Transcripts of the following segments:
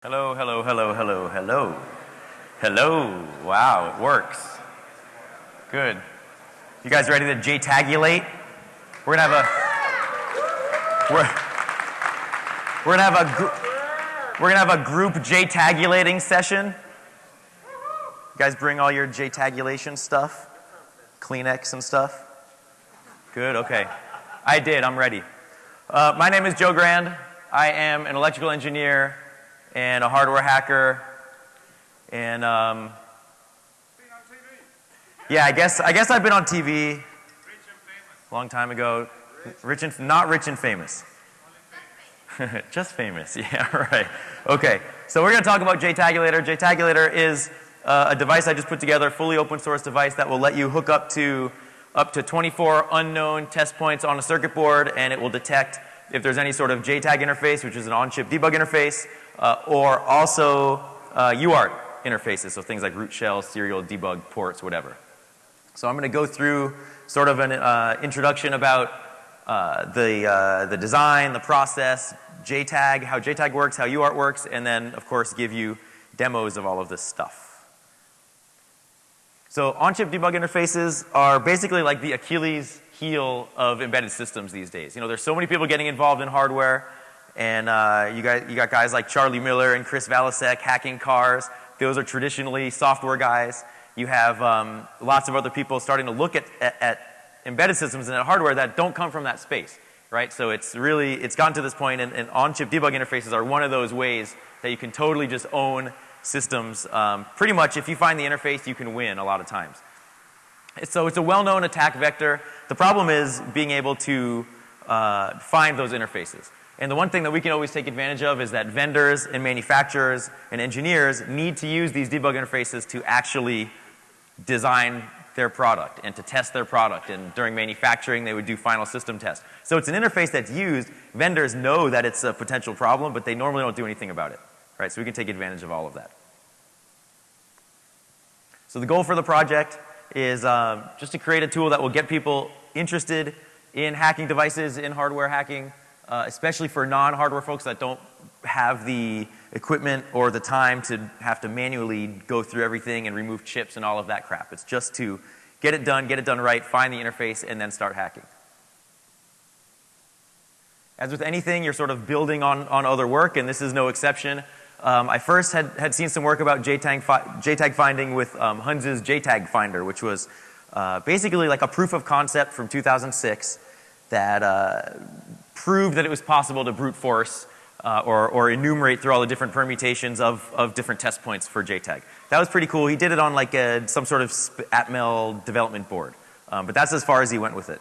Hello, hello, hello, hello, hello. Hello. Wow, it works. Good. You guys ready to JTAGulate? We're gonna have a we're, we're gonna have a we're gonna have a group JTAGulating session. You guys bring all your JTAGulation stuff, Kleenex and stuff. Good. Okay. I did. I'm ready. Uh, my name is Joe Grand. I am an electrical engineer and a hardware hacker, and um, yeah, I guess I guess I've been on TV a long time ago. Rich and not rich and famous. Just famous, yeah, right. Okay, so we're going to talk about JTAGulator. JTAGulator is uh, a device I just put together, fully open source device that will let you hook up to up to 24 unknown test points on a circuit board, and it will detect if there's any sort of JTAG interface, which is an on-chip debug interface, uh, or also uh, UART interfaces, so things like root shell, serial debug ports, whatever. So I'm going to go through sort of an uh, introduction about uh, the, uh, the design, the process, JTAG, how JTAG works, how UART works, and then of course give you demos of all of this stuff. So on-chip debug interfaces are basically like the Achilles heel of embedded systems these days. You know, there's so many people getting involved in hardware, and uh, you, got, you got guys like Charlie Miller and Chris Valasek hacking cars. Those are traditionally software guys. You have um, lots of other people starting to look at, at, at, embedded systems and at hardware that don't come from that space, right? So it's really, it's gotten to this point, and, and on-chip debug interfaces are one of those ways that you can totally just own systems. Um, pretty much, if you find the interface, you can win a lot of times. So it's a well-known attack vector. The problem is being able to uh, find those interfaces. And the one thing that we can always take advantage of is that vendors and manufacturers and engineers need to use these debug interfaces to actually design their product and to test their product. And during manufacturing, they would do final system tests. So it's an interface that's used. Vendors know that it's a potential problem, but they normally don't do anything about it. Right? So we can take advantage of all of that. So the goal for the project is um, just to create a tool that will get people interested in hacking devices, in hardware hacking, uh, especially for non-hardware folks that don't have the equipment or the time to have to manually go through everything and remove chips and all of that crap. It's just to get it done, get it done right, find the interface, and then start hacking. As with anything, you're sort of building on, on other work, and this is no exception. Um, I first had, had seen some work about JTAG, fi JTAG finding with um, Hunz's JTAG Finder, which was uh, basically like a proof of concept from 2006 that uh, proved that it was possible to brute force uh, or, or, enumerate through all the different permutations of, of different test points for JTAG. That was pretty cool. He did it on like a, some sort of Atmel development board. Um, but that's as far as he went with it.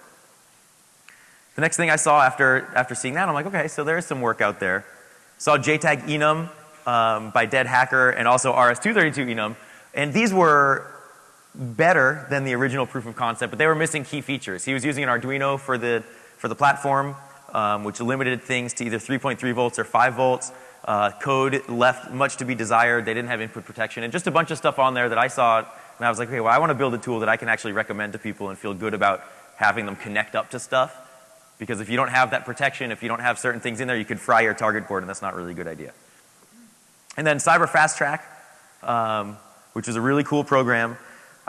The next thing I saw after, after seeing that, I'm like, okay, so there is some work out there. Saw JTAG enum um, by Dead Hacker and also RS-232 enum. And these were better than the original proof of concept, but they were missing key features. He was using an Arduino for the, for the platform um, which limited things to either 3.3 volts or 5 volts. Uh, code left much to be desired. They didn't have input protection and just a bunch of stuff on there that I saw and I was like, okay, well, I want to build a tool that I can actually recommend to people and feel good about having them connect up to stuff. Because if you don't have that protection, if you don't have certain things in there, you could fry your target board and that's not really a good idea. And then Cyber Fast Track, um, which was a really cool program.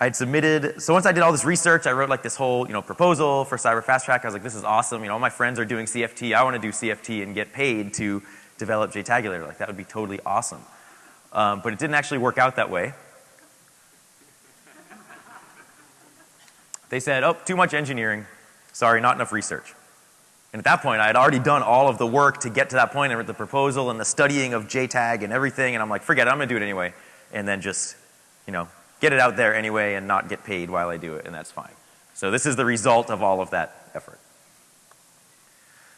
I had submitted, so once I did all this research, I wrote like this whole, you know, proposal for Cyber Fast Track. I was like, this is awesome. You know, all my friends are doing CFT. I want to do CFT and get paid to develop JTAGulator. Like that would be totally awesome. Um, but it didn't actually work out that way. They said, oh, too much engineering. Sorry, not enough research. And at that point, I had already done all of the work to get to that point and the proposal and the studying of JTAG and everything. And I'm like, forget it, I'm going to do it anyway. And then just, you know, get it out there anyway and not get paid while I do it, and that's fine. So this is the result of all of that effort.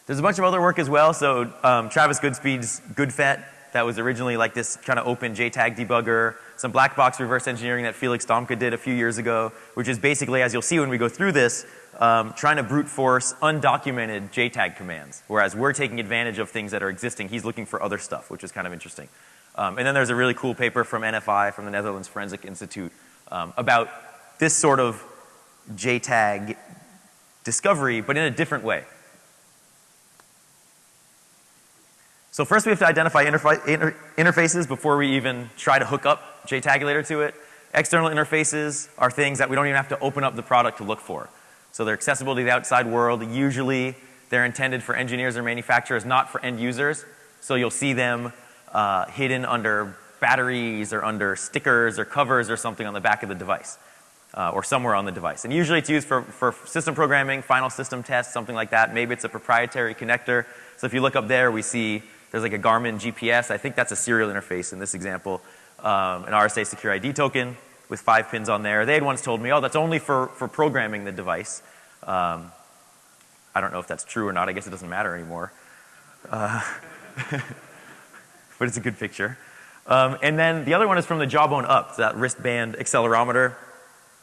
There's a bunch of other work as well. So um, Travis Goodspeed's GoodFET, that was originally like this kind of open JTAG debugger. Some black box reverse engineering that Felix Domke did a few years ago, which is basically, as you'll see when we go through this, um, trying to brute force undocumented JTAG commands. Whereas we're taking advantage of things that are existing. He's looking for other stuff, which is kind of interesting. Um, and then there's a really cool paper from NFI, from the Netherlands Forensic Institute, um, about this sort of JTAG discovery, but in a different way. So first we have to identify interfa inter interfaces before we even try to hook up JTagulator to it. External interfaces are things that we don't even have to open up the product to look for. So they're accessible to the outside world. Usually they're intended for engineers or manufacturers, not for end users. So you'll see them uh, hidden under batteries or under stickers or covers or something on the back of the device. Uh, or somewhere on the device. And usually it's used for, for system programming, final system tests, something like that. Maybe it's a proprietary connector. So if you look up there, we see there's like a Garmin GPS. I think that's a serial interface in this example. Um, an RSA SecurID token with five pins on there. They had once told me, oh, that's only for, for programming the device. Um, I don't know if that's true or not. I guess it doesn't matter anymore. Uh, but it's a good picture. Um, and then the other one is from the Jawbone Up, that wristband accelerometer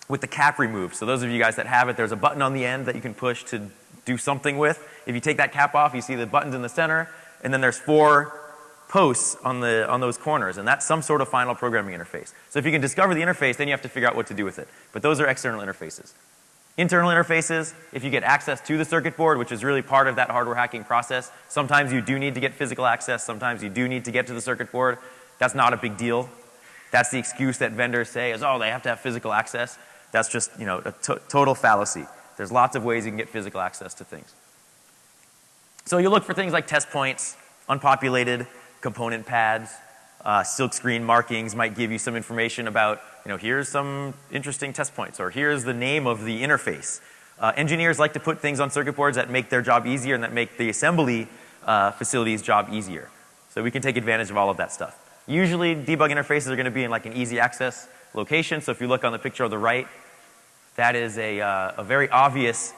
with the cap removed. So those of you guys that have it, there's a button on the end that you can push to do something with. If you take that cap off, you see the buttons in the center, and then there's four posts on, the, on those corners, and that's some sort of final programming interface. So if you can discover the interface, then you have to figure out what to do with it. But those are external interfaces. Internal interfaces, if you get access to the circuit board, which is really part of that hardware hacking process, sometimes you do need to get physical access, sometimes you do need to get to the circuit board. That's not a big deal. That's the excuse that vendors say is, oh, they have to have physical access. That's just, you know, a total fallacy. There's lots of ways you can get physical access to things. So you look for things like test points, unpopulated component pads, uh, silkscreen markings might give you some information about, you know, here's some interesting test points or here's the name of the interface. Uh, engineers like to put things on circuit boards that make their job easier and that make the assembly uh, facility's job easier. So we can take advantage of all of that stuff. Usually debug interfaces are going to be in like an easy access location. So if you look on the picture on the right, that is a, uh, a very obvious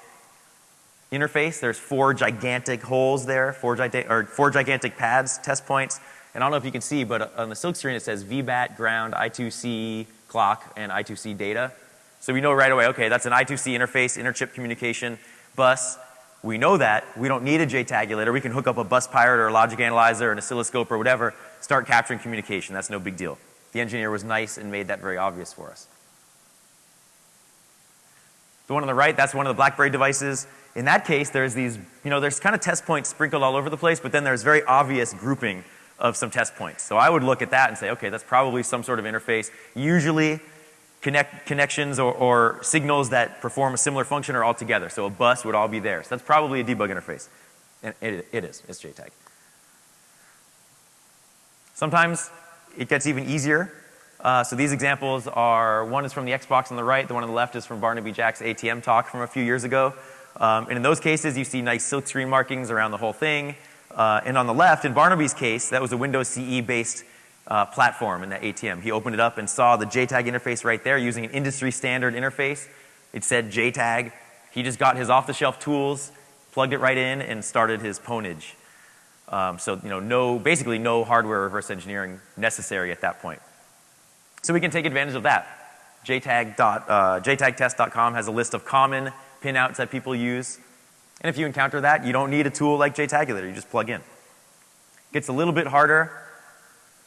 interface. There's four gigantic holes there, four, gigantic, or four gigantic pads, test points. And I don't know if you can see, but on the silk screen it says VBAT, ground, I2C clock, and I2C data. So we know right away, okay, that's an I2C interface, interchip communication bus. We know that. We don't need a JTagulator. We can hook up a bus pirate or a logic analyzer, an oscilloscope or whatever, start capturing communication. That's no big deal. The engineer was nice and made that very obvious for us. The one on the right, that's one of the BlackBerry devices. In that case, there's these, you know, there's kind of test points sprinkled all over the place, but then there's very obvious grouping of some test points. So I would look at that and say, okay, that's probably some sort of interface. Usually connect, connections or, or signals that perform a similar function are all together. So a bus would all be there. So that's probably a debug interface. And it, it is, it's JTAG. Sometimes it gets even easier. Uh, so these examples are, one is from the Xbox on the right, the one on the left is from Barnaby Jack's ATM talk from a few years ago. Um, and in those cases, you see nice silkscreen markings around the whole thing. Uh, and on the left, in Barnaby's case, that was a Windows CE based uh, platform in that ATM. He opened it up and saw the JTAG interface right there using an industry standard interface. It said JTAG. He just got his off the shelf tools, plugged it right in, and started his ponage. Um, so, you know, no, basically no hardware reverse engineering necessary at that point. So we can take advantage of that. JTAG dot, uh, has a list of common pinouts that people use. And if you encounter that, you don't need a tool like JTagulator, you just plug in. It gets a little bit harder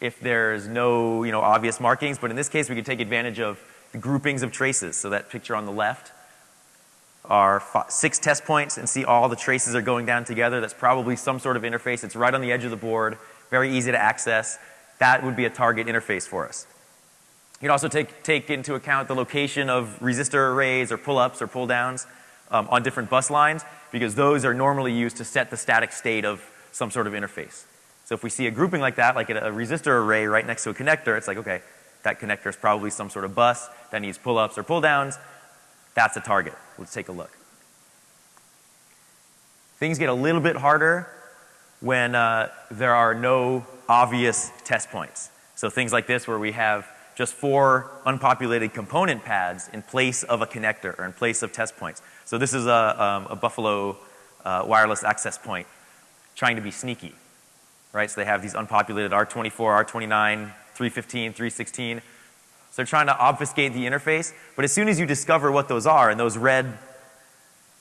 if there's no, you know, obvious markings, but in this case we could take advantage of the groupings of traces. So that picture on the left are six test points and see all the traces are going down together. That's probably some sort of interface. It's right on the edge of the board, very easy to access. That would be a target interface for us. You can also take, take into account the location of resistor arrays or pull-ups or pull-downs um, on different bus lines because those are normally used to set the static state of some sort of interface. So if we see a grouping like that, like a, resistor array right next to a connector, it's like, okay, that connector is probably some sort of bus that needs pull-ups or pull-downs. That's a target. Let's take a look. Things get a little bit harder when uh, there are no obvious test points. So things like this where we have just four unpopulated component pads in place of a connector or in place of test points. So this is a, um, a Buffalo uh, wireless access point trying to be sneaky, right? So they have these unpopulated R24, R29, 315, 316. So they're trying to obfuscate the interface, but as soon as you discover what those are, and those red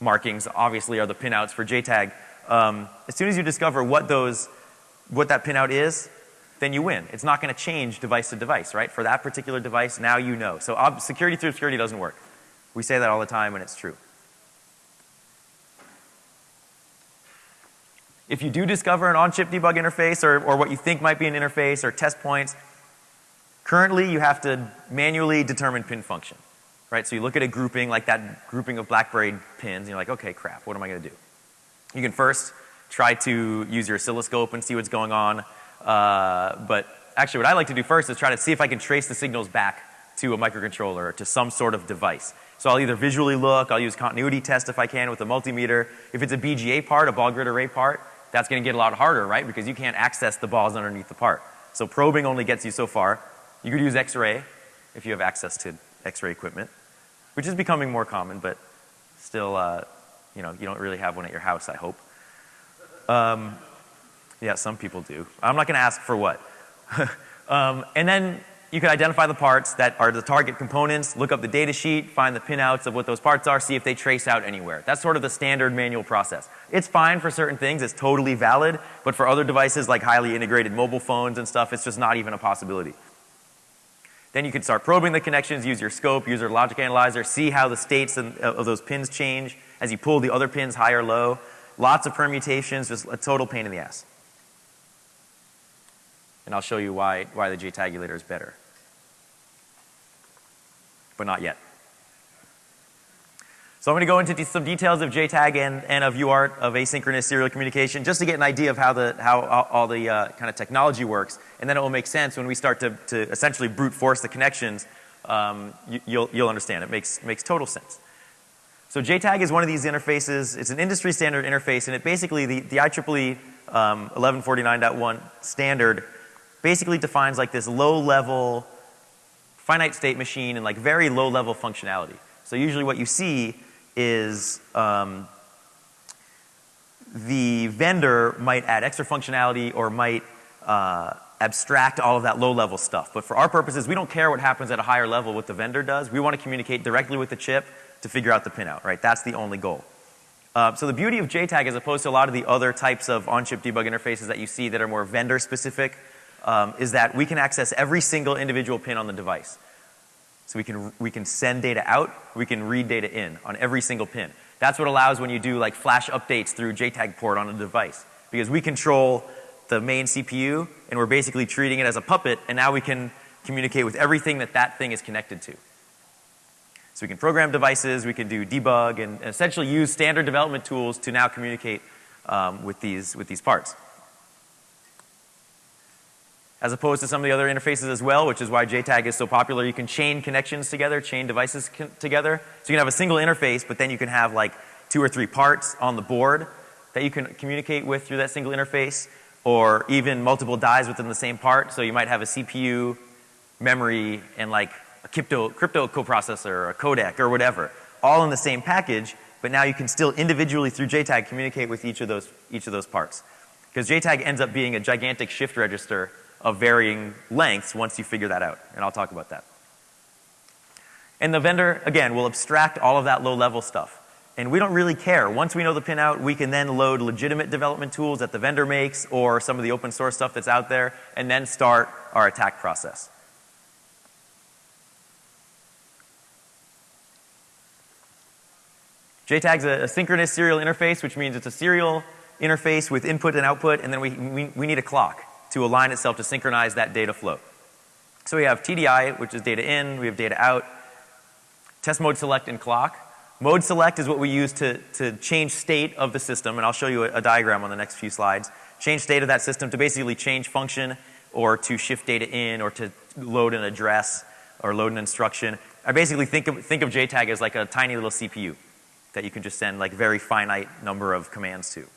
markings obviously are the pinouts for JTAG, um, as soon as you discover what those, what that pinout is, then you win. It's not going to change device to device, right? For that particular device, now you know. So security through obscurity doesn't work. We say that all the time and it's true. If you do discover an on-chip debug interface or, or what you think might be an interface or test points, currently you have to manually determine pin function. Right? So you look at a grouping like that grouping of BlackBerry pins and you're like, okay, crap, what am I going to do? You can first try to use your oscilloscope and see what's going on. Uh, but actually what I like to do first is try to see if I can trace the signals back to a microcontroller or to some sort of device. So I'll either visually look, I'll use continuity test if I can with a multimeter. If it's a BGA part, a ball grid array part, that's going to get a lot harder, right? Because you can't access the balls underneath the part. So probing only gets you so far. You could use X-ray if you have access to X-ray equipment, which is becoming more common, but still, uh, you know, you don't really have one at your house, I hope. Um, yeah, some people do. I'm not going to ask for what. um, and then you can identify the parts that are the target components, look up the data sheet, find the pinouts of what those parts are, see if they trace out anywhere. That's sort of the standard manual process. It's fine for certain things, it's totally valid, but for other devices like highly integrated mobile phones and stuff, it's just not even a possibility. Then you can start probing the connections, use your scope, use your logic analyzer, see how the states uh, of those pins change as you pull the other pins high or low. Lots of permutations, just a total pain in the ass. And I'll show you why, why the JTAGulator is better but not yet. So I'm going to go into some details of JTAG and, and of UART, of asynchronous serial communication, just to get an idea of how, the, how all the uh, kind of technology works. And then it will make sense when we start to, to essentially brute force the connections. Um, you, you'll, you'll understand. It makes, makes total sense. So JTAG is one of these interfaces. It's an industry standard interface, and it basically, the, the IEEE um, 1149.1 standard basically defines like this low level finite state machine and like very low level functionality. So usually what you see is um, the vendor might add extra functionality or might uh, abstract all of that low level stuff. But for our purposes, we don't care what happens at a higher level what the vendor does. We want to communicate directly with the chip to figure out the pinout, right? That's the only goal. Uh, so the beauty of JTAG as opposed to a lot of the other types of on-chip debug interfaces that you see that are more vendor specific um, is that we can access every single individual pin on the device. So we can, we can send data out, we can read data in on every single pin. That's what allows when you do like flash updates through JTAG port on a device. Because we control the main CPU and we're basically treating it as a puppet and now we can communicate with everything that that thing is connected to. So we can program devices, we can do debug and, essentially use standard development tools to now communicate um, with, these, with these parts as opposed to some of the other interfaces as well, which is why JTAG is so popular. You can chain connections together, chain devices together. So you can have a single interface, but then you can have like two or three parts on the board that you can communicate with through that single interface, or even multiple dies within the same part. So you might have a CPU, memory, and like a crypto, crypto coprocessor, or a codec, or whatever, all in the same package, but now you can still individually through JTAG communicate with each of those, each of those parts. Because JTAG ends up being a gigantic shift register of varying lengths once you figure that out. And I'll talk about that. And the vendor, again, will abstract all of that low level stuff. And we don't really care. Once we know the pinout, we can then load legitimate development tools that the vendor makes or some of the open source stuff that's out there and then start our attack process. JTAG's a, a synchronous serial interface, which means it's a serial interface with input and output, and then we, we, we need a clock to align itself to synchronize that data flow. So we have TDI, which is data in, we have data out, test mode select and clock. Mode select is what we use to, to change state of the system, and I'll show you a, a diagram on the next few slides. Change state of that system to basically change function or to shift data in or to load an address or load an instruction. I basically think of, think of JTAG as like a tiny little CPU that you can just send like very finite number of commands to.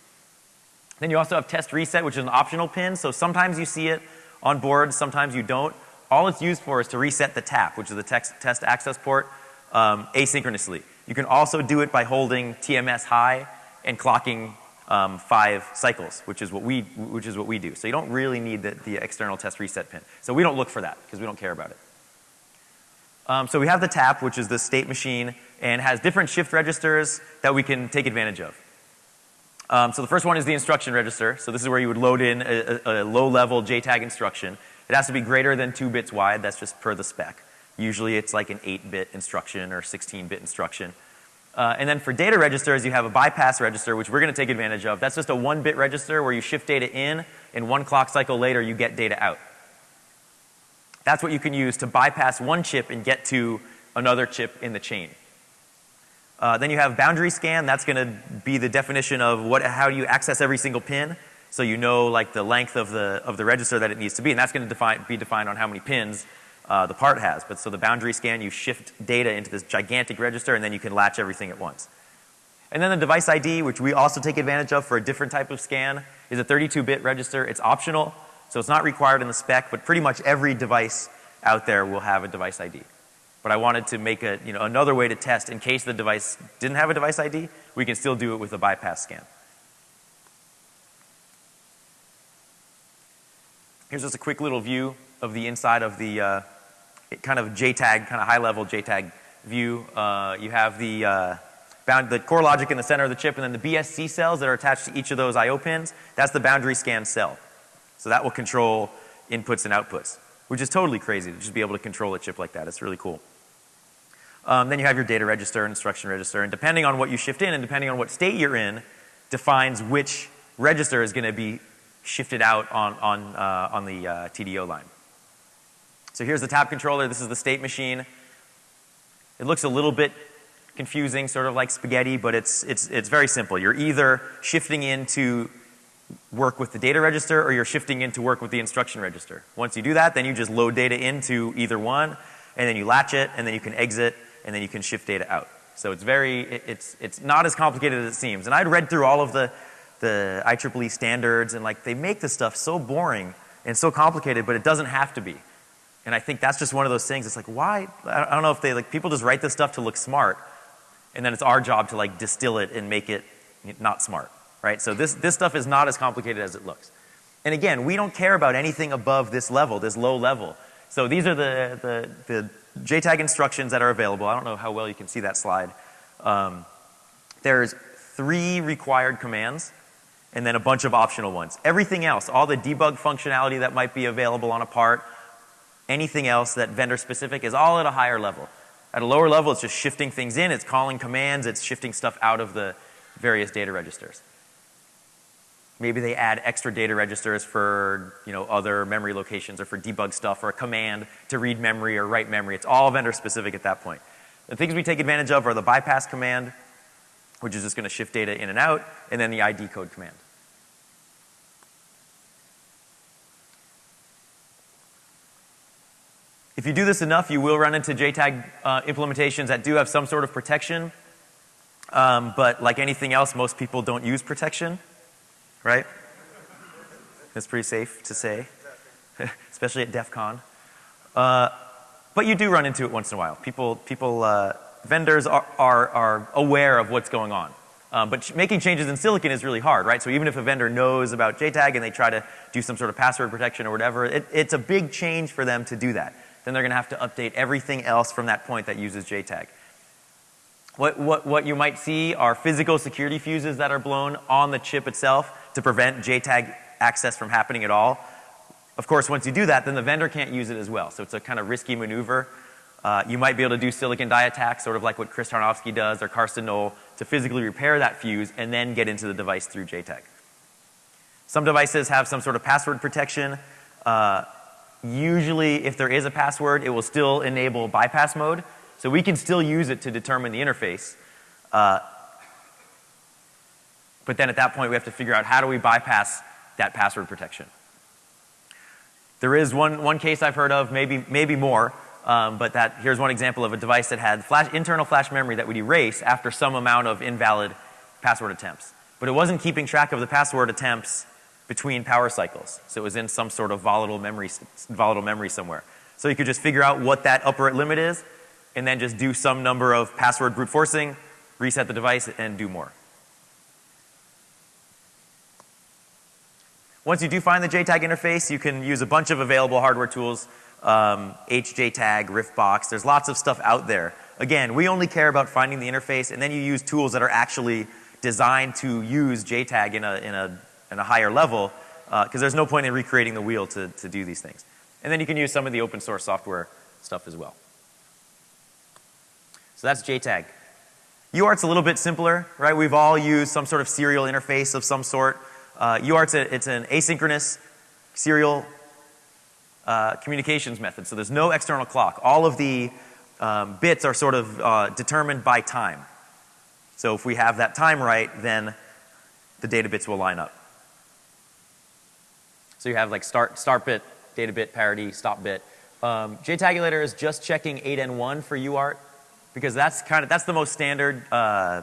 Then you also have test reset, which is an optional pin. So sometimes you see it on board, sometimes you don't. All it's used for is to reset the tap, which is the test access port, um, asynchronously. You can also do it by holding TMS high and clocking um, five cycles, which is what we which is what we do. So you don't really need the, the external test reset pin. So we don't look for that because we don't care about it. Um, so we have the tap, which is the state machine, and has different shift registers that we can take advantage of. Um, so the first one is the instruction register. So this is where you would load in a, a, a low level JTAG instruction. It has to be greater than two bits wide. That's just per the spec. Usually it's like an 8 bit instruction or 16 bit instruction. Uh, and then for data registers, you have a bypass register, which we're going to take advantage of. That's just a one bit register where you shift data in, and one clock cycle later, you get data out. That's what you can use to bypass one chip and get to another chip in the chain. Uh, then you have boundary scan. That's going to be the definition of what, how you access every single pin. So you know like the length of the, of the register that it needs to be. And that's going to be defined on how many pins uh, the part has. But so the boundary scan, you shift data into this gigantic register and then you can latch everything at once. And then the device ID, which we also take advantage of for a different type of scan, is a 32-bit register. It's optional, so it's not required in the spec, but pretty much every device out there will have a device ID. But I wanted to make a, you know, another way to test in case the device didn't have a device ID, we can still do it with a bypass scan. Here's just a quick little view of the inside of the uh, kind of JTAG, kind of high level JTAG view. Uh, you have the uh, bound, the core logic in the center of the chip, and then the BSC cells that are attached to each of those I.O. pins, that's the boundary scan cell. So that will control inputs and outputs, which is totally crazy to just be able to control a chip like that. It's really cool. Um, then you have your data register and instruction register, and depending on what you shift in and depending on what state you're in, defines which register is going to be shifted out on, on, uh, on the uh, TDO line. So here's the tap controller. This is the state machine. It looks a little bit confusing, sort of like spaghetti, but it's, it's, it's very simple. You're either shifting into work with the data register or you're shifting into work with the instruction register. Once you do that, then you just load data into either one, and then you latch it, and then you can exit, and then you can shift data out. So it's very, it's, it's not as complicated as it seems. And I'd read through all of the, the IEEE standards, and like they make this stuff so boring and so complicated, but it doesn't have to be. And I think that's just one of those things. It's like, why? I don't know if they, like, people just write this stuff to look smart, and then it's our job to like distill it and make it not smart, right? So this, this stuff is not as complicated as it looks. And again, we don't care about anything above this level, this low level. So these are the, the, the JTAG instructions that are available. I don't know how well you can see that slide. Um, there's three required commands and then a bunch of optional ones. Everything else, all the debug functionality that might be available on a part, anything else that vendor specific is all at a higher level. At a lower level, it's just shifting things in, it's calling commands, it's shifting stuff out of the various data registers. Maybe they add extra data registers for you know, other memory locations or for debug stuff or a command to read memory or write memory. It's all vendor specific at that point. The things we take advantage of are the bypass command, which is just going to shift data in and out, and then the ID code command. If you do this enough, you will run into JTAG uh, implementations that do have some sort of protection. Um, but like anything else, most people don't use protection, right? It's pretty safe to say, especially at DEF CON. Uh, but you do run into it once in a while. People, people uh, vendors are, are, are aware of what's going on. Um, but making changes in silicon is really hard, right? So even if a vendor knows about JTAG and they try to do some sort of password protection or whatever, it, it's a big change for them to do that then they're going to have to update everything else from that point that uses JTAG. What, what, what you might see are physical security fuses that are blown on the chip itself to prevent JTAG access from happening at all. Of course, once you do that, then the vendor can't use it as well. So it's a kind of risky maneuver. Uh, you might be able to do silicon die attacks, sort of like what Chris Tarnovsky does or Karsten Nohl, to physically repair that fuse and then get into the device through JTAG. Some devices have some sort of password protection. Uh, Usually, if there is a password, it will still enable bypass mode. So we can still use it to determine the interface. Uh, but then at that point, we have to figure out how do we bypass that password protection. There is one, one case I've heard of, maybe, maybe more, um, but that, here's one example of a device that had flash, internal flash memory that would erase after some amount of invalid password attempts. But it wasn't keeping track of the password attempts between power cycles. So it was in some sort of volatile memory, volatile memory somewhere. So you could just figure out what that upper limit is and then just do some number of password brute forcing, reset the device, and do more. Once you do find the JTAG interface, you can use a bunch of available hardware tools, um, HJTAG, RIFF Box, there's lots of stuff out there. Again, we only care about finding the interface and then you use tools that are actually designed to use JTAG in a, in a and a higher level because uh, there's no point in recreating the wheel to, to do these things. And then you can use some of the open source software stuff as well. So that's JTAG. UART's a little bit simpler, right? We've all used some sort of serial interface of some sort. Uh, it's an asynchronous serial uh, communications method. So there's no external clock. All of the um, bits are sort of uh, determined by time. So if we have that time right, then the data bits will line up. So you have like start, start bit, data bit, parity, stop bit. Um, JTagulator is just checking 8N1 for UART because that's kind of, that's the most standard uh,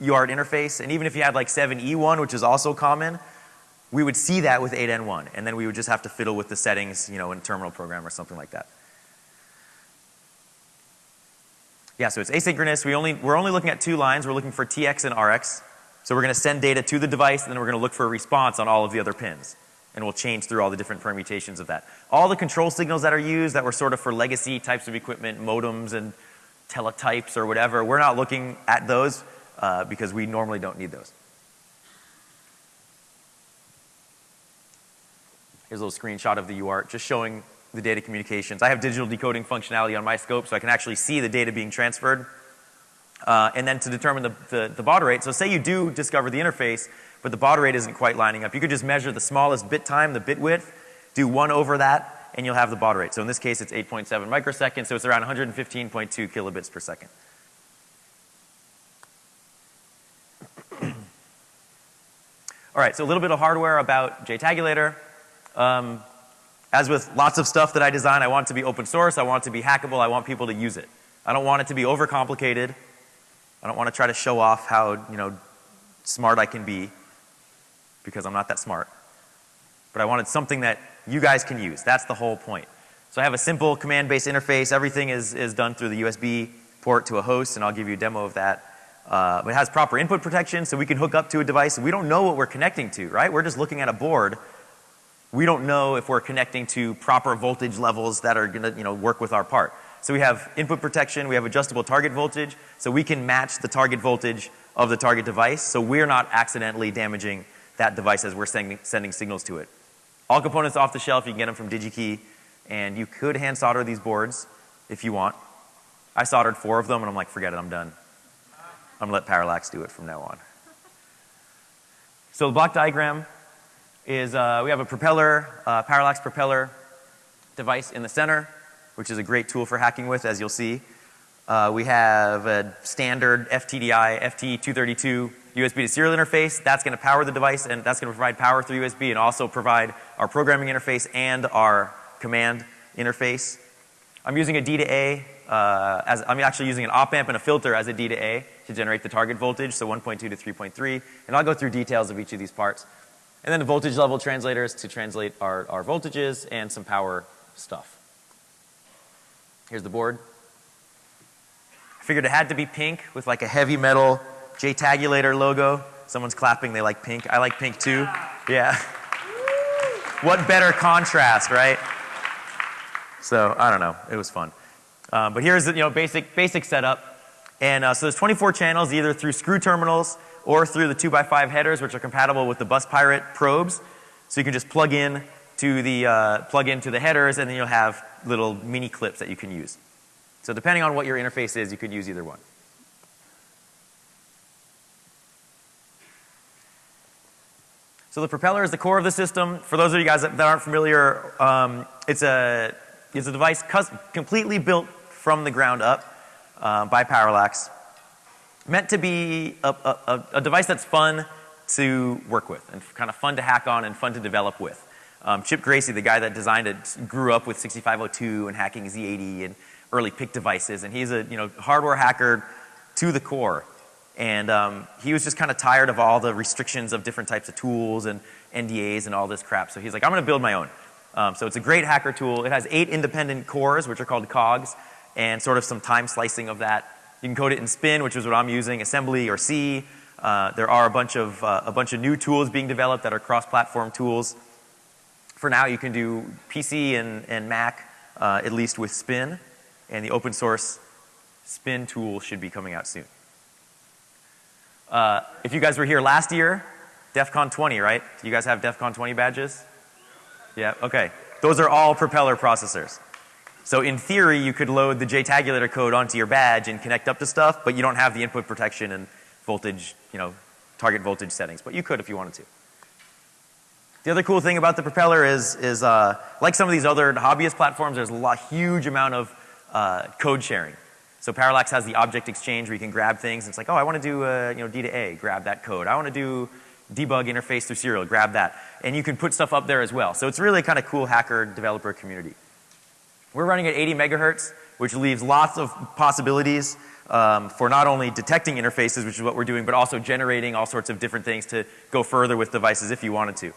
UART interface. And even if you had like 7E1, which is also common, we would see that with 8N1. And then we would just have to fiddle with the settings, you know, in terminal program or something like that. Yeah, so it's asynchronous. We only, we're only looking at two lines. We're looking for TX and RX. So we're going to send data to the device and then we're going to look for a response on all of the other pins. And we'll change through all the different permutations of that. All the control signals that are used that were sort of for legacy types of equipment, modems and teletypes or whatever, we're not looking at those uh, because we normally don't need those. Here's a little screenshot of the UART just showing the data communications. I have digital decoding functionality on my scope so I can actually see the data being transferred. Uh, and then to determine the, the, the, baud rate, so say you do discover the interface, but the baud rate isn't quite lining up. You could just measure the smallest bit time, the bit width, do one over that, and you'll have the baud rate. So in this case, it's 8.7 microseconds, so it's around 115.2 kilobits per second. All right, so a little bit of hardware about JTagulator. Um, as with lots of stuff that I design, I want it to be open source, I want it to be hackable, I want people to use it. I don't want it to be overcomplicated. I don't want to try to show off how, you know, smart I can be because I'm not that smart. But I wanted something that you guys can use. That's the whole point. So I have a simple command-based interface. Everything is, is done through the USB port to a host, and I'll give you a demo of that. Uh, it has proper input protection, so we can hook up to a device. We don't know what we're connecting to, right? We're just looking at a board we don't know if we're connecting to proper voltage levels that are going to you know, work with our part. So we have input protection, we have adjustable target voltage, so we can match the target voltage of the target device so we're not accidentally damaging that device as we're sending, sending signals to it. All components off the shelf, you can get them from DigiKey, and you could hand solder these boards if you want. I soldered four of them and I'm like, forget it, I'm done. I'm gonna let Parallax do it from now on. So the block diagram, is uh, we have a propeller, uh, parallax propeller device in the center, which is a great tool for hacking with, as you'll see. Uh, we have a standard FTDI FT232 USB to serial interface. That's going to power the device and that's going to provide power through USB and also provide our programming interface and our command interface. I'm using a D to A, uh, as, I'm actually using an op amp and a filter as a D to A to generate the target voltage, so 1.2 to 3.3. And I'll go through details of each of these parts. And then the voltage level translators to translate our, our voltages and some power stuff. Here's the board. I figured it had to be pink with like a heavy metal JTagulator logo. Someone's clapping, they like pink. I like pink too. Yeah. what better contrast, right? So, I don't know. It was fun. Um, but here's the you know, basic, basic setup. And uh, so there's 24 channels either through screw terminals or through the 2x5 headers which are compatible with the Bus Pirate probes. So you can just plug in to the, uh, plug into the headers and then you'll have little mini clips that you can use. So depending on what your interface is, you could use either one. So the propeller is the core of the system. For those of you guys that, that aren't familiar, um, it's, a, it's a device completely built from the ground up uh, by Parallax meant to be a, a, a, device that's fun to work with and kind of fun to hack on and fun to develop with. Um, Chip Gracey, the guy that designed it, grew up with 6502 and hacking Z80 and early PIC devices, and he's a you know hardware hacker to the core. And um, he was just kind of tired of all the restrictions of different types of tools and NDAs and all this crap. So he's like, I'm going to build my own. Um, so it's a great hacker tool. It has eight independent cores, which are called cogs, and sort of some time slicing of that you can code it in Spin, which is what I'm using, assembly or C. Uh, there are a bunch of uh, a bunch of new tools being developed that are cross-platform tools. For now, you can do PC and, and Mac uh, at least with Spin, and the open source Spin tool should be coming out soon. Uh, if you guys were here last year, DEF CON 20, right? Do you guys have DEF CON 20 badges? Yeah, okay. Those are all propeller processors. So in theory, you could load the JTagulator code onto your badge and connect up to stuff, but you don't have the input protection and voltage, you know, target voltage settings, but you could if you wanted to. The other cool thing about the propeller is, is uh, like some of these other hobbyist platforms, there's a lot, huge amount of uh, code sharing. So Parallax has the object exchange where you can grab things. And It's like, oh, I want to do uh, you know D to A, grab that code. I want to do debug interface through serial, grab that. And you can put stuff up there as well. So it's really kind of cool hacker developer community. We're running at 80 megahertz, which leaves lots of possibilities um, for not only detecting interfaces, which is what we're doing, but also generating all sorts of different things to go further with devices if you wanted to.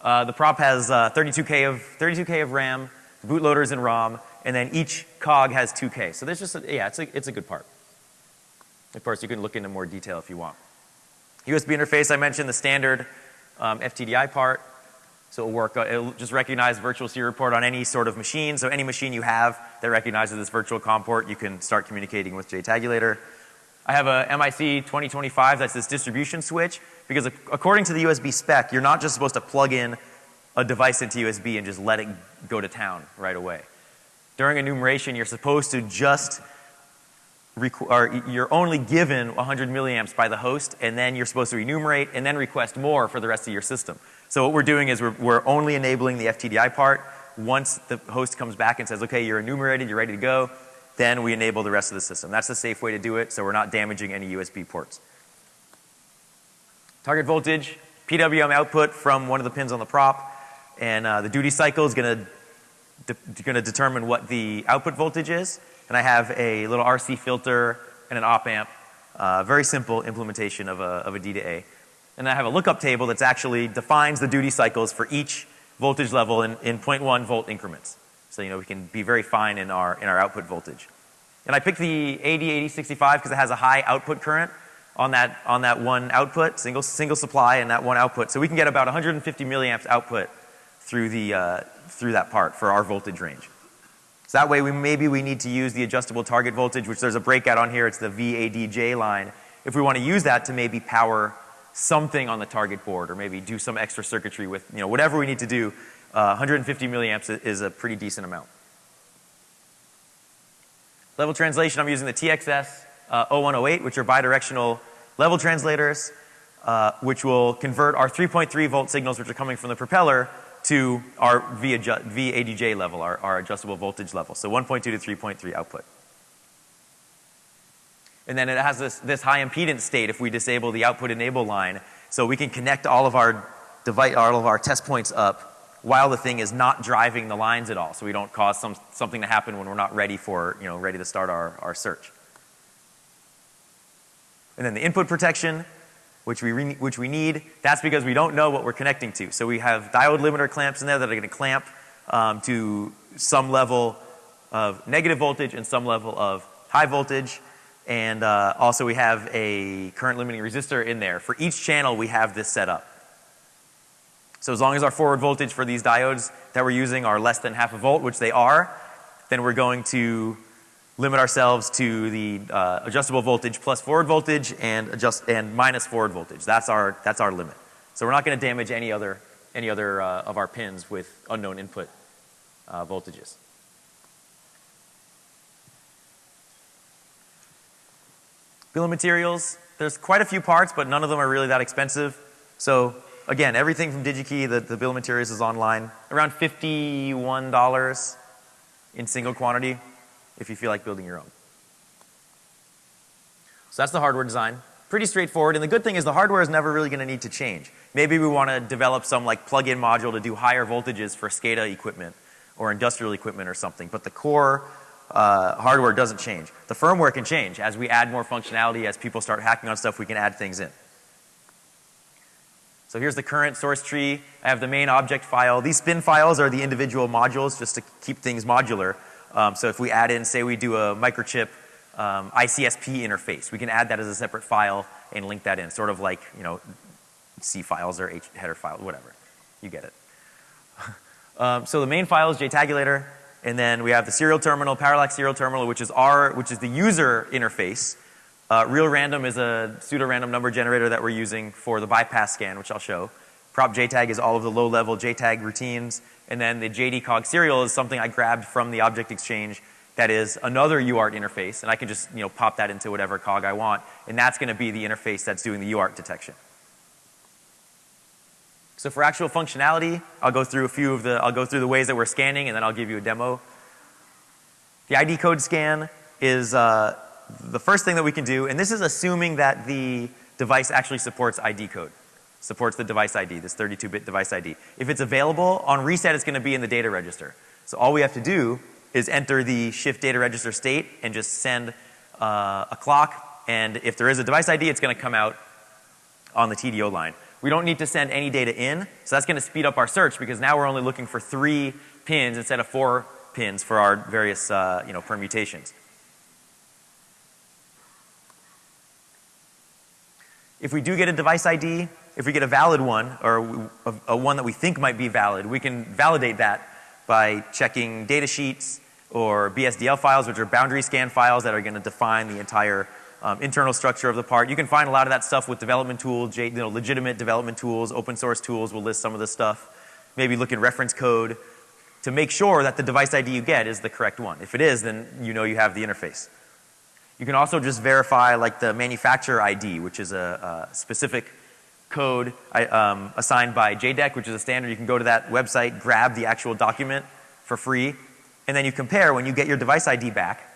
Uh, the prop has uh, 32K of 32K of RAM, bootloaders and ROM, and then each cog has 2K. So there's just a, yeah, it's a, it's a good part. Of course, you can look into more detail if you want. USB interface, I mentioned the standard um, FTDI part. So it'll work, uh, it'll just recognize virtual serial port on any sort of machine. So any machine you have that recognizes this virtual COM port, you can start communicating with JTagulator. I have a MIC 2025, that's this distribution switch, because according to the USB spec, you're not just supposed to plug in a device into USB and just let it go to town right away. During enumeration, you're supposed to just you're only given 100 milliamps by the host and then you're supposed to enumerate and then request more for the rest of your system. So what we're doing is we're, we're only enabling the FTDI part. Once the host comes back and says, okay, you're enumerated, you're ready to go, then we enable the rest of the system. That's the safe way to do it so we're not damaging any USB ports. Target voltage, PWM output from one of the pins on the prop, and uh, the duty cycle is going to de determine what the output voltage is and I have a little RC filter and an op amp. Uh, very simple implementation of a, of a D to A. And I have a lookup table that actually defines the duty cycles for each voltage level in, in 0.1 volt increments. So, you know, we can be very fine in our, in our output voltage. And I picked the AD8065 because it has a high output current on that, on that one output, single, single supply and that one output. So we can get about 150 milliamps output through, the, uh, through that part for our voltage range. So that way we, maybe we need to use the adjustable target voltage, which there's a breakout on here, it's the VADJ line. If we want to use that to maybe power something on the target board or maybe do some extra circuitry with, you know, whatever we need to do, uh, 150 milliamps is a pretty decent amount. Level translation, I'm using the TXS uh, 0108, which are bidirectional level translators, uh, which will convert our 3.3 volt signals, which are coming from the propeller, to our VADJ level, our, our adjustable voltage level. So 1.2 to 3.3 output. And then it has this, this high impedance state if we disable the output enable line. So we can connect all of our device, all of our test points up while the thing is not driving the lines at all. So we don't cause some, something to happen when we're not ready for, you know, ready to start our, our search. And then the input protection, which we, which we need. That's because we don't know what we're connecting to. So we have diode limiter clamps in there that are going to clamp um, to some level of negative voltage and some level of high voltage. And uh, also we have a current limiting resistor in there. For each channel we have this set up. So as long as our forward voltage for these diodes that we're using are less than half a volt, which they are, then we're going to limit ourselves to the uh, adjustable voltage plus forward voltage and adjust and minus forward voltage. That's our that's our limit. So we're not going to damage any other any other uh, of our pins with unknown input uh, voltages. Bill of materials. There's quite a few parts, but none of them are really that expensive. So again, everything from DigiKey, the, the bill of materials is online. Around $51 in single quantity if you feel like building your own. So that's the hardware design. Pretty straightforward. And the good thing is the hardware is never really going to need to change. Maybe we want to develop some like plug-in module to do higher voltages for SCADA equipment or industrial equipment or something. But the core uh, hardware doesn't change. The firmware can change. As we add more functionality, as people start hacking on stuff, we can add things in. So here's the current source tree. I have the main object file. These spin files are the individual modules just to keep things modular. Um, so if we add in, say we do a microchip um, ICSP interface, we can add that as a separate file and link that in, sort of like, you know, C files or H header files, whatever. You get it. um, so the main file is JTagulator, and then we have the serial terminal, parallax serial terminal, which is our, which is the user interface. Uh, real random is a pseudo random number generator that we're using for the bypass scan, which I'll show. Prop JTAG is all of the low-level JTAG routines, and then the JDCog serial is something I grabbed from the object exchange that is another UART interface, and I can just you know pop that into whatever cog I want, and that's going to be the interface that's doing the UART detection. So for actual functionality, I'll go through a few of the I'll go through the ways that we're scanning, and then I'll give you a demo. The ID code scan is uh, the first thing that we can do, and this is assuming that the device actually supports ID code, supports the device ID, this 32-bit device ID. If it's available, on reset it's going to be in the data register. So all we have to do is enter the shift data register state and just send uh, a clock, and if there is a device ID, it's going to come out on the TDO line. We don't need to send any data in, so that's going to speed up our search because now we're only looking for three pins instead of four pins for our various uh, you know, permutations. If we do get a device ID, if we get a valid one, or a, one that we think might be valid, we can validate that by checking data sheets or BSDL files, which are boundary scan files that are going to define the entire um, internal structure of the part. You can find a lot of that stuff with development tools, you know, legitimate development tools, open source tools will list some of this stuff. Maybe look in reference code to make sure that the device ID you get is the correct one. If it is, then you know you have the interface. You can also just verify like the manufacturer ID, which is a, a specific code um, assigned by JEDEC, which is a standard. You can go to that website, grab the actual document for free, and then you compare when you get your device ID back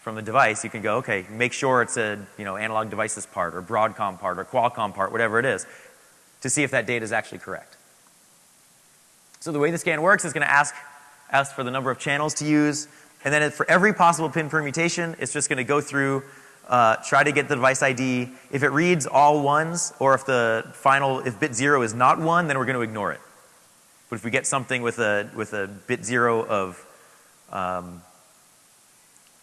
from the device, you can go, okay, make sure it's a you know, analog devices part or Broadcom part or Qualcomm part, whatever it is, to see if that data is actually correct. So the way the scan works is going to ask, ask for the number of channels to use, and then for every possible pin permutation, it's just going to go through, uh, try to get the device ID. If it reads all ones, or if the final, if bit zero is not one, then we're going to ignore it. But if we get something with a, with a bit zero of, um,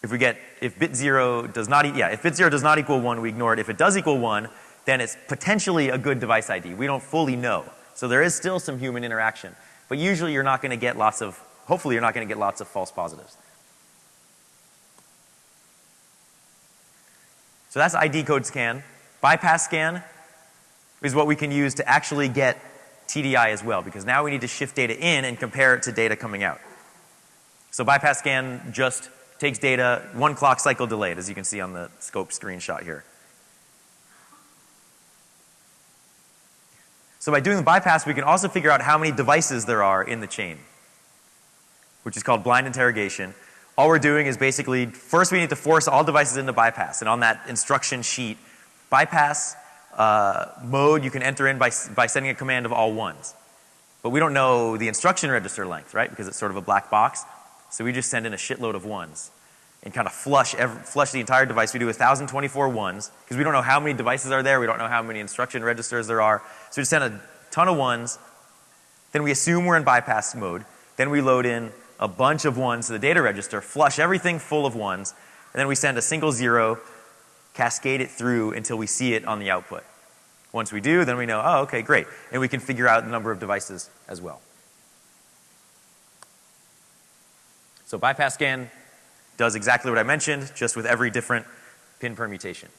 if we get, if bit zero does not, yeah, if bit zero does not equal one, we ignore it. If it does equal one, then it's potentially a good device ID. We don't fully know. So there is still some human interaction. But usually you're not going to get lots of, hopefully you're not going to get lots of false positives. So that's ID code scan. Bypass scan is what we can use to actually get TDI as well because now we need to shift data in and compare it to data coming out. So bypass scan just takes data one clock cycle delayed as you can see on the scope screenshot here. So by doing the bypass we can also figure out how many devices there are in the chain which is called blind interrogation all we're doing is basically, first we need to force all devices into bypass. And on that instruction sheet, bypass uh, mode you can enter in by, by sending a command of all ones. But we don't know the instruction register length, right? Because it's sort of a black box. So we just send in a shitload of ones and kind of flush, every, flush the entire device. We do 1,024 ones because we don't know how many devices are there. We don't know how many instruction registers there are. So we just send a ton of ones. Then we assume we're in bypass mode. Then we load in a bunch of ones to the data register, flush everything full of ones, and then we send a single zero, cascade it through until we see it on the output. Once we do, then we know, oh, okay, great. And we can figure out the number of devices as well. So bypass scan does exactly what I mentioned, just with every different pin permutation.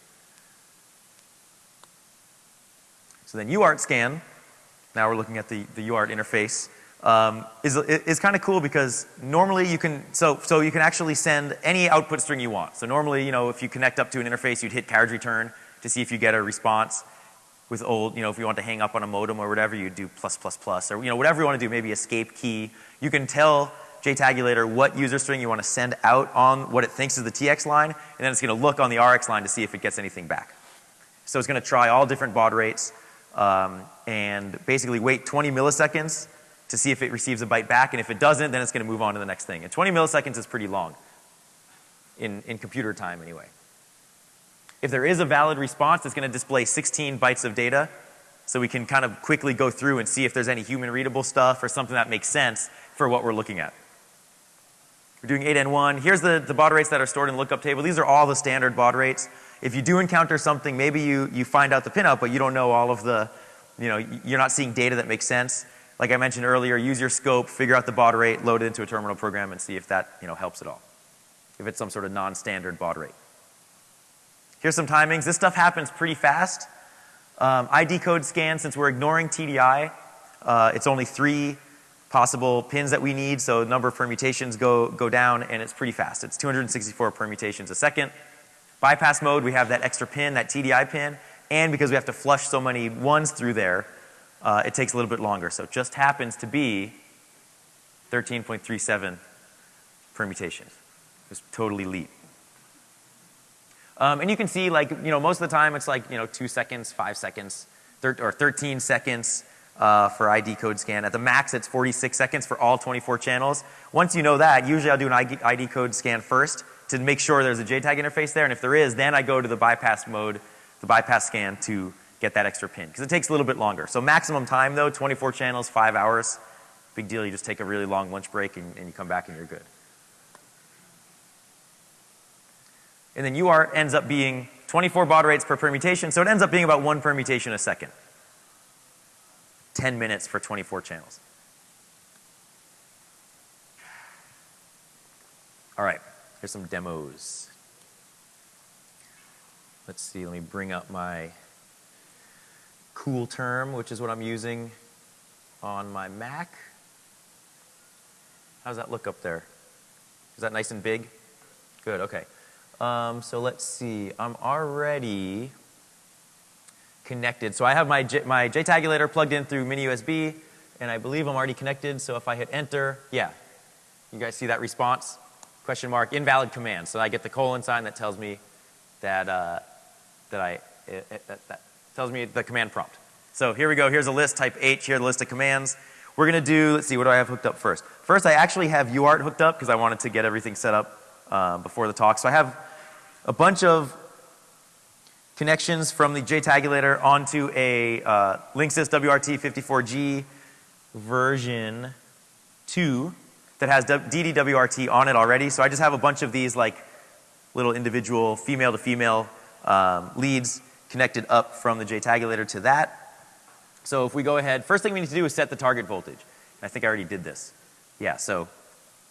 So then UART scan, now we're looking at the, the UART interface um, is, is kind of cool because normally you can, so, so you can actually send any output string you want. So normally, you know, if you connect up to an interface, you'd hit carriage return to see if you get a response. With old, you know, if you want to hang up on a modem or whatever, you do plus plus plus or, you know, whatever you want to do, maybe escape key. You can tell JTagulator what user string you want to send out on what it thinks is the TX line, and then it's going to look on the RX line to see if it gets anything back. So it's going to try all different baud rates um, and basically wait 20 milliseconds to see if it receives a byte back, and if it doesn't, then it's going to move on to the next thing. And 20 milliseconds is pretty long in, in computer time anyway. If there is a valid response, it's going to display 16 bytes of data, so we can kind of quickly go through and see if there's any human readable stuff or something that makes sense for what we're looking at. We're doing 8N1. Here's the, the baud rates that are stored in the lookup table. These are all the standard baud rates. If you do encounter something, maybe you, you find out the pinout, but you don't know all of the, you know, you're not seeing data that makes sense like I mentioned earlier, use your scope, figure out the baud rate, load it into a terminal program and see if that, you know, helps at all. If it's some sort of non-standard baud rate. Here's some timings. This stuff happens pretty fast. Um, ID code scan, since we're ignoring TDI, uh, it's only three possible pins that we need, so the number of permutations go, go down and it's pretty fast. It's 264 permutations a second. Bypass mode, we have that extra pin, that TDI pin, and because we have to flush so many ones through there, uh, it takes a little bit longer. So it just happens to be 13.37 permutations. Just totally leet. Um, and you can see like, you know, most of the time it's like, you know, two seconds, five seconds, or 13 seconds uh, for ID code scan. At the max, it's 46 seconds for all 24 channels. Once you know that, usually I'll do an ID code scan first to make sure there's a JTAG interface there. And if there is, then I go to the bypass mode, the bypass scan to get that extra pin. Because it takes a little bit longer. So maximum time though, 24 channels, five hours. Big deal, you just take a really long lunch break and, and you come back and you're good. And then UART ends up being 24 baud rates per permutation, so it ends up being about one permutation a second. 10 minutes for 24 channels. All right, here's some demos. Let's see, let me bring up my CoolTerm, which is what I'm using on my Mac. How's that look up there? Is that nice and big? Good, okay. Um, so let's see, I'm already connected. So I have my, J, my JTagulator plugged in through mini USB, and I believe I'm already connected. So if I hit enter, yeah. You guys see that response? Question mark, invalid command. So I get the colon sign that tells me that, uh, that I, it, it, that, that tells me the command prompt. So here we go. Here's a list, type H, here the list of commands. We're going to do, let's see, what do I have hooked up first? First, I actually have UART hooked up because I wanted to get everything set up uh, before the talk. So I have a bunch of connections from the JTagulator onto a uh, Linksys WRT54G version 2 that has DD-WRT on it already. So I just have a bunch of these like little individual female to female um, leads connected up from the JTagulator to that. So if we go ahead, first thing we need to do is set the target voltage. I think I already did this. Yeah, so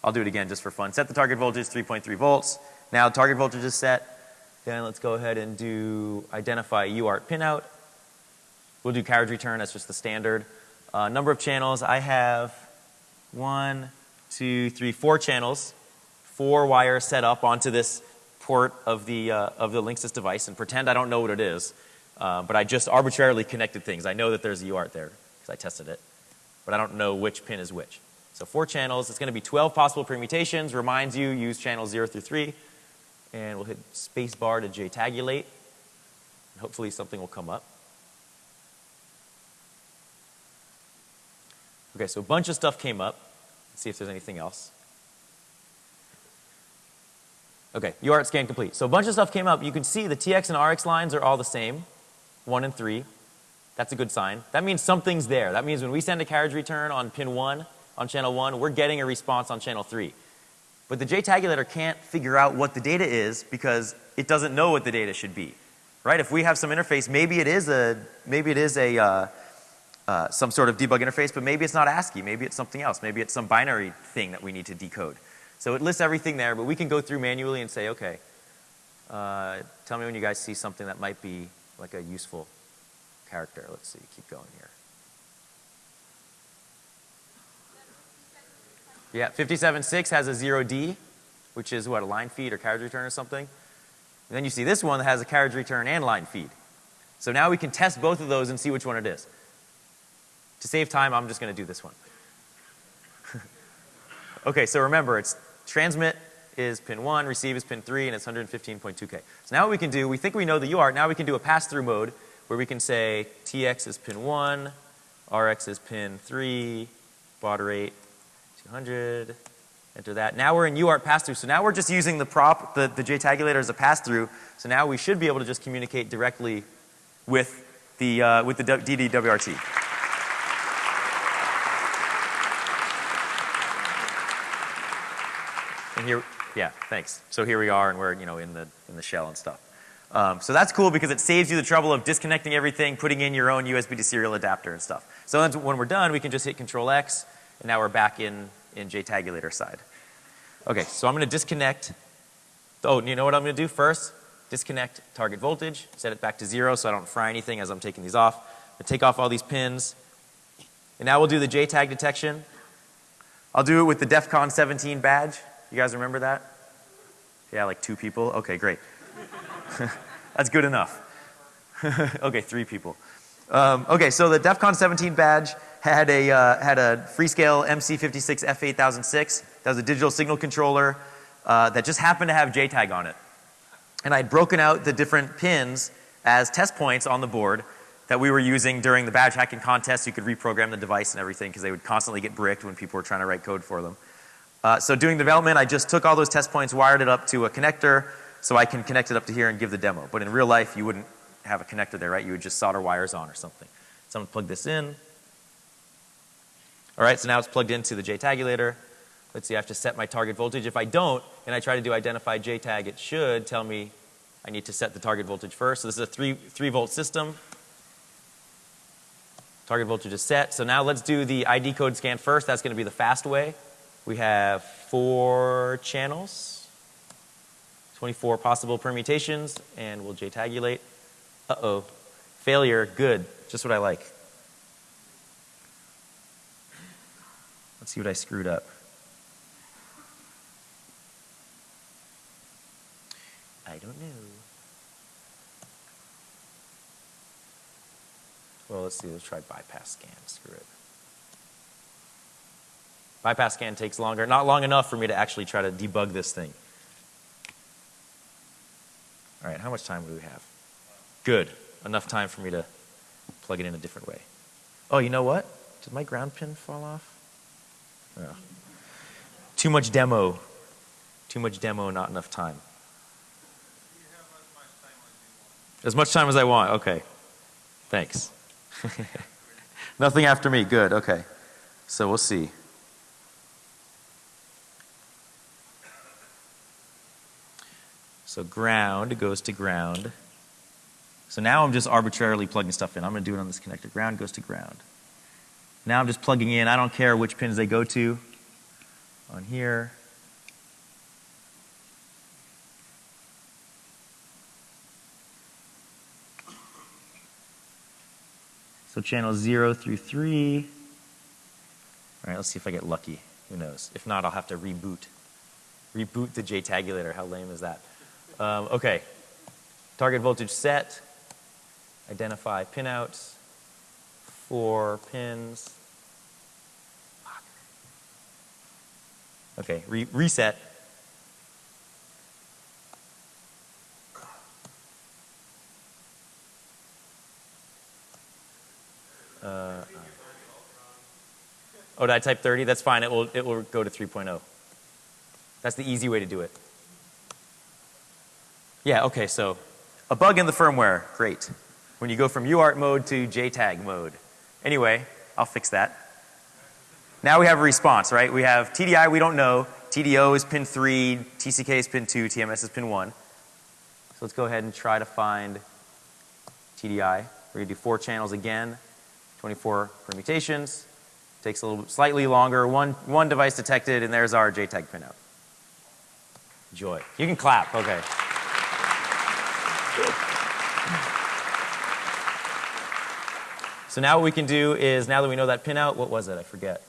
I'll do it again just for fun. Set the target voltage 3.3 volts. Now target voltage is set. Then let's go ahead and do identify UART pinout. We'll do carriage return, that's just the standard. Uh, number of channels, I have one, two, three, four channels, four wires set up onto this port of the, uh, of the Linksys device and pretend I don't know what it is. Uh, but I just arbitrarily connected things. I know that there's a UART there because I tested it, but I don't know which pin is which. So four channels, it's going to be 12 possible permutations, reminds you use channels 0 through 3 and we'll hit space bar to JTagulate. And hopefully something will come up. Okay, so a bunch of stuff came up. Let's see if there's anything else. Okay, UART scan complete. So a bunch of stuff came up. You can see the TX and RX lines are all the same, 1 and 3. That's a good sign. That means something's there. That means when we send a carriage return on pin 1, on channel 1, we're getting a response on channel 3. But the JTagulator can't figure out what the data is because it doesn't know what the data should be. Right? If we have some interface, maybe it is a, maybe it is a, uh, uh, some sort of debug interface, but maybe it's not ASCII. Maybe it's something else. Maybe it's some binary thing that we need to decode. So it lists everything there, but we can go through manually and say, okay, uh, tell me when you guys see something that might be like a useful character. Let's see, keep going here. Yeah, 57.6 has a 0D, which is what, a line feed or carriage return or something. And then you see this one that has a carriage return and line feed. So now we can test both of those and see which one it is. To save time, I'm just going to do this one. okay, so remember, it's transmit is pin 1, receive is pin 3, and it's 115.2K. So now what we can do, we think we know the UART, now we can do a pass-through mode where we can say TX is pin 1, RX is pin 3, baud rate 200, enter that. Now we're in UART pass-through. So now we're just using the prop, the, the JTagulator as a pass-through. So now we should be able to just communicate directly with the, uh, with the DD-WRT. Here, yeah, thanks. So here we are and we're, you know, in the, in the shell and stuff. Um, so that's cool because it saves you the trouble of disconnecting everything, putting in your own USB to serial adapter and stuff. So when we're done, we can just hit Control X, and now we're back in, in JTagulator side. Okay, so I'm going to disconnect. Oh, you know what I'm going to do first? disconnect target voltage, set it back to zero so I don't fry anything as I'm taking these off. I take off all these pins. And now we'll do the JTAG detection. I'll do it with the DEF CON 17 badge. You guys remember that? Yeah, like two people? Okay, great. That's good enough. okay, three people. Um, okay, so the DEF CON 17 badge had a, uh, had a Freescale MC56F8006. That was a digital signal controller uh, that just happened to have JTAG on it. And I'd broken out the different pins as test points on the board that we were using during the badge hacking contest. You could reprogram the device and everything because they would constantly get bricked when people were trying to write code for them. Uh, so doing development, I just took all those test points, wired it up to a connector so I can connect it up to here and give the demo. But in real life, you wouldn't have a connector there, right? You would just solder wires on or something. So I'm gonna plug this in. All right, so now it's plugged into the JTagulator. Let's see, I have to set my target voltage. If I don't, and I try to do identify JTAG, it should tell me I need to set the target voltage first. So this is a three, three volt system. Target voltage is set. So now let's do the ID code scan first. That's going to be the fast way. We have four channels, 24 possible permutations, and we'll JTagulate. Uh-oh. Failure, good. Just what I like. Let's see what I screwed up. I don't know. Well, let's see. Let's try bypass scan. Screw it. Bypass scan takes longer. Not long enough for me to actually try to debug this thing. All right, how much time do we have? Good. Enough time for me to plug it in a different way. Oh, you know what? Did my ground pin fall off? Oh. Too much demo. Too much demo, not enough time. As much time as I want. Okay. Thanks. Nothing after me. Good. Okay. So we'll see. So ground goes to ground. So now I'm just arbitrarily plugging stuff in. I'm going to do it on this connector. Ground goes to ground. Now I'm just plugging in. I don't care which pins they go to on here. So channel 0 through 3. All right, let's see if I get lucky. Who knows? If not, I'll have to reboot. Reboot the JTagulator. How lame is that? Um, okay. Target voltage set. Identify pinouts. Four pins. Okay, Re reset. Uh, oh, did I type 30? That's fine. It will, it will go to 3.0. That's the easy way to do it. Yeah, okay, so a bug in the firmware. Great. When you go from UART mode to JTAG mode. Anyway, I'll fix that. Now we have a response, right? We have TDI, we don't know. TDO is pin 3, TCK is pin 2, TMS is pin 1. So let's go ahead and try to find TDI. We're going to do four channels again. 24 permutations. Takes a little slightly longer. One, one device detected, and there's our JTAG pinout. Joy. You can clap. Okay. So now what we can do is, now that we know that pinout, what was it? I forget.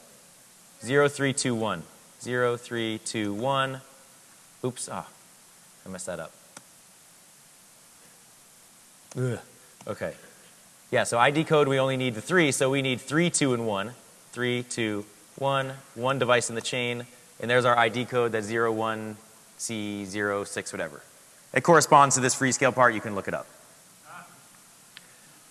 0321. 0321. Oops. Ah, I messed that up. Ugh. Okay. Yeah, so ID code, we only need the three, so we need three, two, and one. Three, two, one, one device in the chain, and there's our ID code, that's 01C06, whatever. It corresponds to this Freescale part, you can look it up.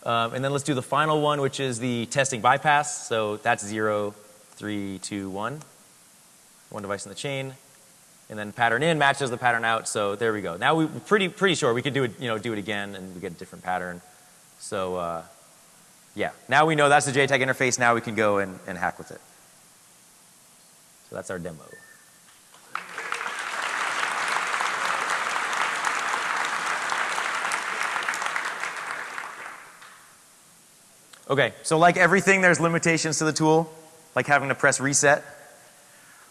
Um, and then let's do the final one, which is the testing bypass. So that's 0, 3, 2, 1. One device in the chain. And then pattern in matches the pattern out, so there we go. Now we're pretty, pretty sure we could do it, you know, do it again and we get a different pattern. So uh, yeah, now we know that's the JTAG interface. Now we can go and, and hack with it. So that's our demo. Okay, so like everything, there's limitations to the tool, like having to press reset.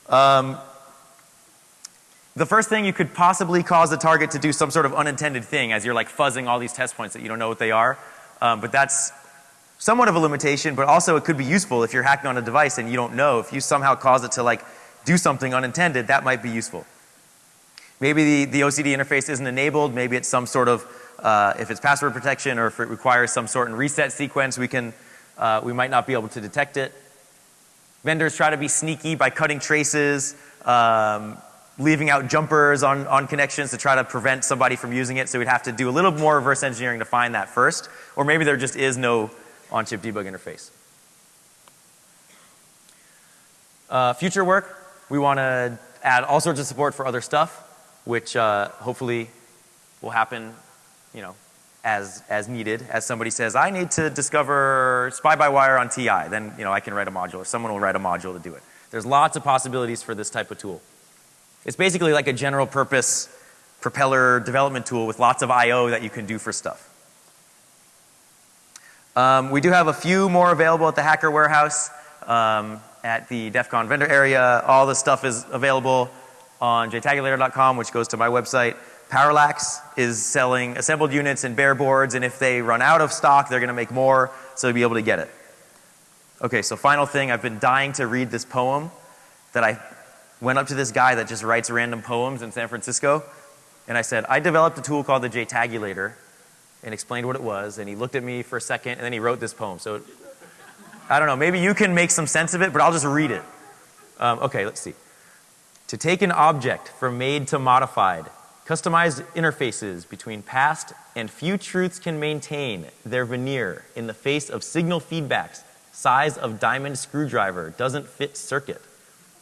Um, the first thing you could possibly cause the target to do some sort of unintended thing as you're like fuzzing all these test points that you don't know what they are. Um, but that's somewhat of a limitation, but also it could be useful if you're hacking on a device and you don't know. If you somehow cause it to like do something unintended, that might be useful. Maybe the, the OCD interface isn't enabled, maybe it's some sort of, uh, if it's password protection or if it requires some sort of reset sequence, we can, uh, we might not be able to detect it. Vendors try to be sneaky by cutting traces, um, leaving out jumpers on, on connections to try to prevent somebody from using it. So we'd have to do a little more reverse engineering to find that first. Or maybe there just is no on-chip debug interface. Uh, future work, we want to add all sorts of support for other stuff, which uh, hopefully will happen, you know, as, as needed. As somebody says, I need to discover Spy-Bi-Wire on TI, then, you know, I can write a module or someone will write a module to do it. There's lots of possibilities for this type of tool. It's basically like a general purpose propeller development tool with lots of I.O. that you can do for stuff. Um, we do have a few more available at the Hacker Warehouse um, at the DEF CON vendor area. All the stuff is available on jtagulator.com which goes to my website. Parallax is selling assembled units and bare boards and if they run out of stock they're going to make more so you'll be able to get it. Okay, so final thing, I've been dying to read this poem that I went up to this guy that just writes random poems in San Francisco and I said, I developed a tool called the JTagulator and explained what it was and he looked at me for a second and then he wrote this poem. So I don't know, maybe you can make some sense of it, but I'll just read it. Um, okay, let's see. To take an object from made to modified, customized interfaces between past and few truths can maintain their veneer in the face of signal feedbacks, size of diamond screwdriver, doesn't fit circuit.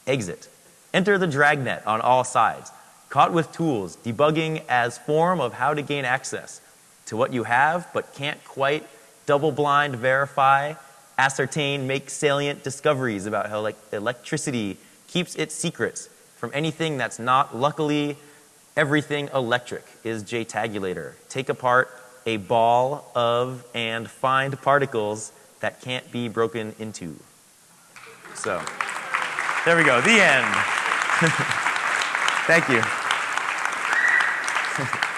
Exit. Enter the dragnet on all sides. Caught with tools, debugging as form of how to gain access to what you have but can't quite double blind verify, ascertain, make salient discoveries about how like electricity keeps its secrets from anything that's not luckily everything electric is JTagulator. Take apart a ball of and find particles that can't be broken into. So, there we go, the end. Thank you.